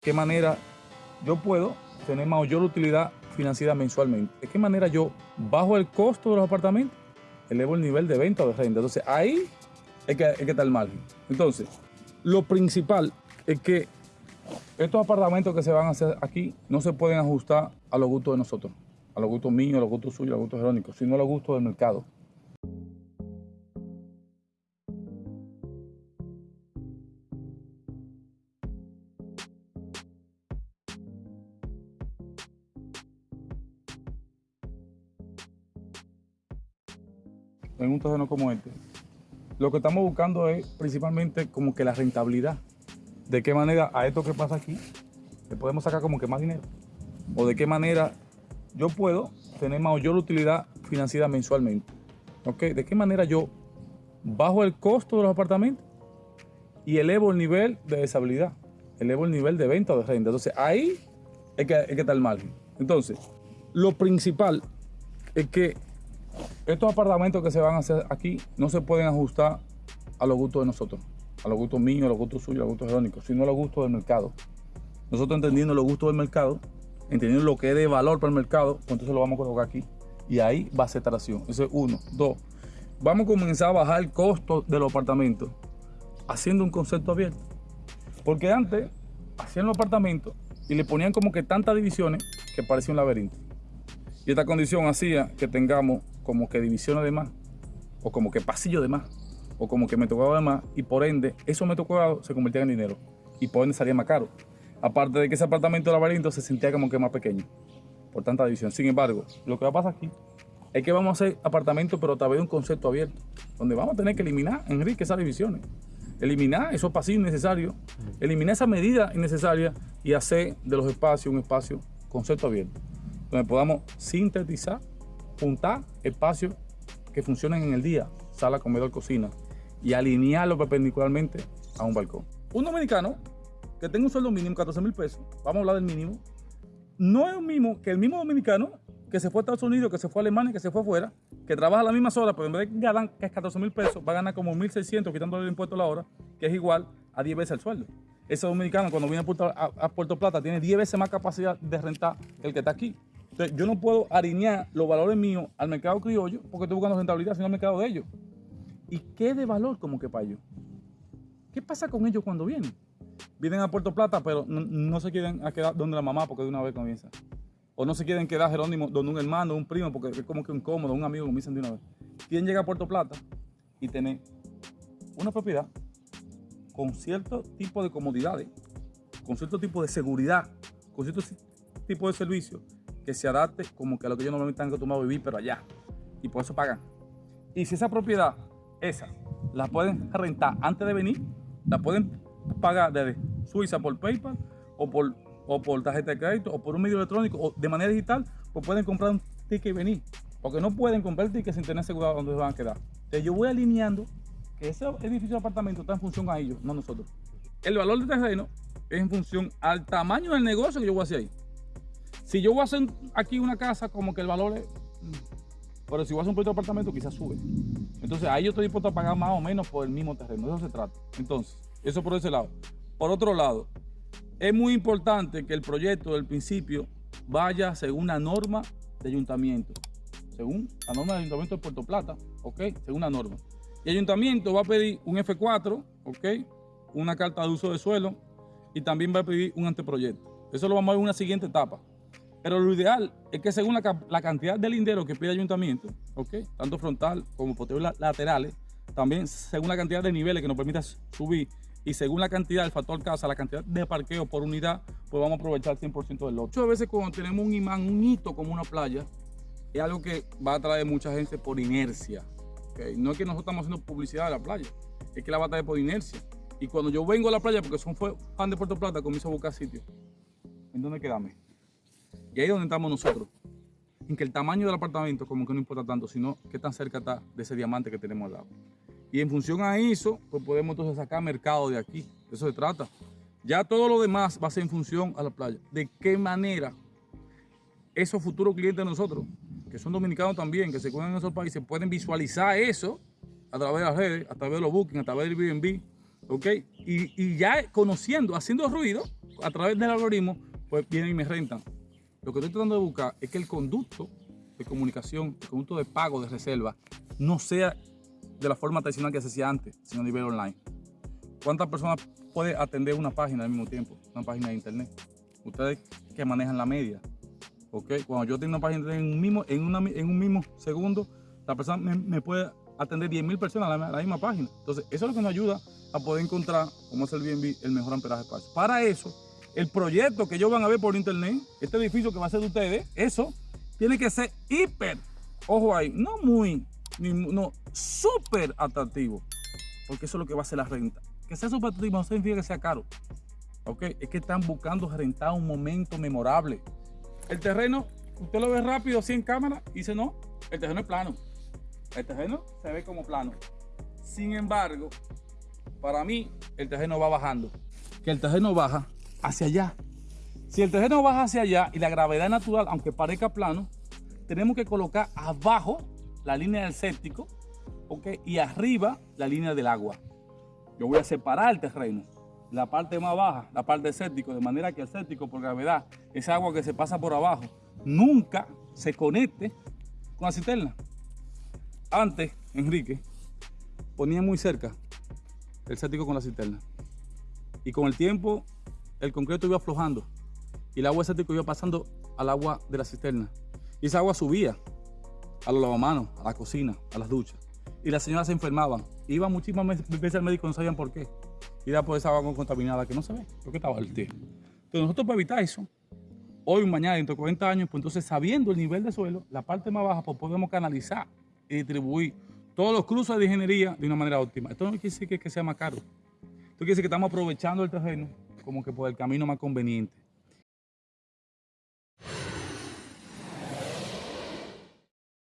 qué manera yo puedo tener mayor utilidad financiera mensualmente. ¿De qué manera yo bajo el costo de los apartamentos? Elevo el nivel de venta o de renta. Entonces ahí es que, es que está el margen. Entonces, lo principal es que estos apartamentos que se van a hacer aquí no se pueden ajustar a los gustos de nosotros, a los gustos míos, a los gustos suyos, a los gustos jerónicos, sino a los gustos del mercado. En un terreno como este, lo que estamos buscando es principalmente como que la rentabilidad. De qué manera a esto que pasa aquí le podemos sacar como que más dinero. O de qué manera yo puedo tener mayor utilidad financiera mensualmente. ¿Ok? De qué manera yo bajo el costo de los apartamentos y elevo el nivel de deshabilidad. Elevo el nivel de venta o de renta. Entonces ahí es que, es que está el margen. Entonces, lo principal es que estos apartamentos que se van a hacer aquí no se pueden ajustar a los gustos de nosotros, a los gustos míos, a los gustos suyos, a los gustos jerónicos, sino a los gustos del mercado. Nosotros entendiendo los gustos del mercado, entendiendo lo que es de valor para el mercado, pues entonces lo vamos a colocar aquí. Y ahí va a ser tracción. Eso es uno. Dos, vamos a comenzar a bajar el costo de los apartamentos haciendo un concepto abierto. Porque antes hacían los apartamentos y le ponían como que tantas divisiones que parecía un laberinto. Y esta condición hacía que tengamos como que divisiones de más, o como que pasillo de más, o como que metro cuadrado de más, y por ende esos metros cuadrados se convertían en dinero, y por ende salía más caro. Aparte de que ese apartamento de laberinto se sentía como que más pequeño, por tanta división. Sin embargo, lo que va a pasar aquí es que vamos a hacer apartamentos, pero a través de un concepto abierto, donde vamos a tener que eliminar, Enrique, esas divisiones. Eliminar esos pasillos innecesarios, eliminar esa medida innecesaria y hacer de los espacios un espacio concepto abierto, donde podamos sintetizar juntar espacios que funcionen en el día, sala, comedor, cocina, y alinearlo perpendicularmente a un balcón. Un dominicano que tenga un sueldo mínimo, 14 mil pesos, vamos a hablar del mínimo, no es lo mismo que el mismo dominicano que se fue a Estados Unidos, que se fue a Alemania, que se fue afuera, que trabaja las mismas horas, pero en vez de ganar que es 14 mil pesos, va a ganar como 1.600 quitándole el impuesto a la hora, que es igual a 10 veces el sueldo. Ese dominicano cuando viene a Puerto, a, a Puerto Plata tiene 10 veces más capacidad de rentar que el que está aquí. Entonces, yo no puedo alinear los valores míos al mercado criollo porque estoy buscando rentabilidad, sino al mercado de ellos. ¿Y qué de valor como que para ellos? ¿Qué pasa con ellos cuando vienen? Vienen a Puerto Plata, pero no, se quieren quedar donde la mamá porque de una vez comienza. O no se quieren quedar Jerónimo donde un hermano, un primo, porque es como que un cómodo, un amigo, dicen de una vez. Quieren llegar a Puerto Plata y tener una propiedad con cierto tipo de comodidades, con cierto tipo de seguridad, con cierto tipo de servicios que se adapte como que a lo que ellos normalmente están acostumbrados a vivir, pero allá. Y por eso pagan. Y si esa propiedad, esa, la pueden rentar antes de venir, la pueden pagar desde Suiza por PayPal o por, o por tarjeta de crédito o por un medio electrónico o de manera digital, pues pueden comprar un ticket y venir. Porque no pueden comprar el sin tener asegurado dónde se van a quedar. Entonces yo voy alineando que ese edificio de apartamento está en función a ellos, no nosotros. El valor del terreno es en función al tamaño del negocio que yo voy a hacer ahí. Si yo voy a hacer aquí una casa, como que el valor es... Pero si voy a hacer un proyecto de apartamento, quizás sube. Entonces ahí yo estoy dispuesto a pagar más o menos por el mismo terreno. De eso se trata. Entonces, eso por ese lado. Por otro lado, es muy importante que el proyecto del principio vaya según la norma de ayuntamiento. Según la norma del ayuntamiento de Puerto Plata, ¿ok? Según la norma. Y el ayuntamiento va a pedir un F4, ¿ok? Una carta de uso de suelo y también va a pedir un anteproyecto. Eso lo vamos a ver en una siguiente etapa. Pero lo ideal es que según la, cantidad de lindero que pide el ayuntamiento, ¿okay? tanto frontal como posterior laterales, también según la cantidad de niveles que nos permita subir y según la cantidad del factor casa, la cantidad de parqueo por unidad, pues vamos a aprovechar el 100% del lote. Muchas veces cuando tenemos un imán, un hito como una playa, es algo que va a atraer mucha gente por inercia. ¿okay? No es que nosotros estamos haciendo publicidad de la playa, es que la va a traer por inercia. Y cuando yo vengo a la playa, porque son fan de Puerto Plata, comienzo a buscar sitio. ¿En dónde quedarme? Y ahí es donde estamos nosotros. En que el tamaño del apartamento como que no importa tanto, sino qué tan cerca está de ese diamante que tenemos al lado. Y en función a eso, pues podemos entonces sacar mercado de aquí. De eso se trata. Ya todo lo demás va a ser en función a la playa. ¿De qué manera esos futuros clientes de nosotros, que son dominicanos también, que se encuentran en esos países, pueden visualizar eso a través de las redes, a través de los bookings, a través del Airbnb, ¿ok? Y, y ya conociendo, haciendo ruido, a través del algoritmo, pues vienen y me rentan. Lo que estoy tratando de buscar es que el conducto de comunicación, el conducto de pago, de reserva, no sea de la forma tradicional que se hacía antes, sino a nivel online. ¿Cuántas personas puede atender una página al mismo tiempo? Una página de internet. Ustedes que manejan la media. ¿ok? Cuando yo tengo una página en un mismo, en una, en un mismo segundo, la persona me, puede atender 10.000 personas a la, misma página. Entonces, eso es lo que nos ayuda a poder encontrar, como es el BNB, el mejor amperaje de espacio. Para eso, el proyecto que ellos van a ver por internet, este edificio que va a ser de ustedes, eso tiene que ser hiper, ojo ahí, no muy, ni, no, súper atractivo. Porque eso es lo que va a ser la renta. Que sea súper atractivo no significa que sea caro. ¿ok? Es que están buscando rentar un momento memorable. El terreno, usted lo ve rápido así en cámara y dice no, el terreno es plano. El terreno se ve como plano. Sin embargo, para mí, el terreno va bajando. Que el terreno baja hacia allá. Si el terreno baja hacia allá y la gravedad natural, aunque parezca plano, tenemos que colocar abajo la línea del séptico ¿ok? y arriba la línea del agua. Yo voy a separar el terreno, la parte más baja, la parte del séptico, de manera que el séptico por gravedad, esa agua que se pasa por abajo, nunca se conecte con la cisterna. Antes, Enrique ponía muy cerca el séptico con la cisterna. Y con el tiempo, el concreto iba aflojando y el agua del séptico iba pasando al agua de la cisterna. Y esa agua subía a los lavamanos, a la cocina, a las duchas. Y las señoras se enfermaban. Iban muchísimas veces al médico, no sabían por qué. Y era por esa agua contaminada que no se ve, porque estaba el té. Entonces nosotros para evitar eso, hoy, mañana, dentro de 40 años, pues entonces sabiendo el nivel de suelo, la parte más baja, pues podemos canalizar y distribuir todos los cruces de ingeniería de una manera óptima. Esto no quiere decir que sea más caro. Esto quiere decir que estamos aprovechando el terreno como que por el camino más conveniente.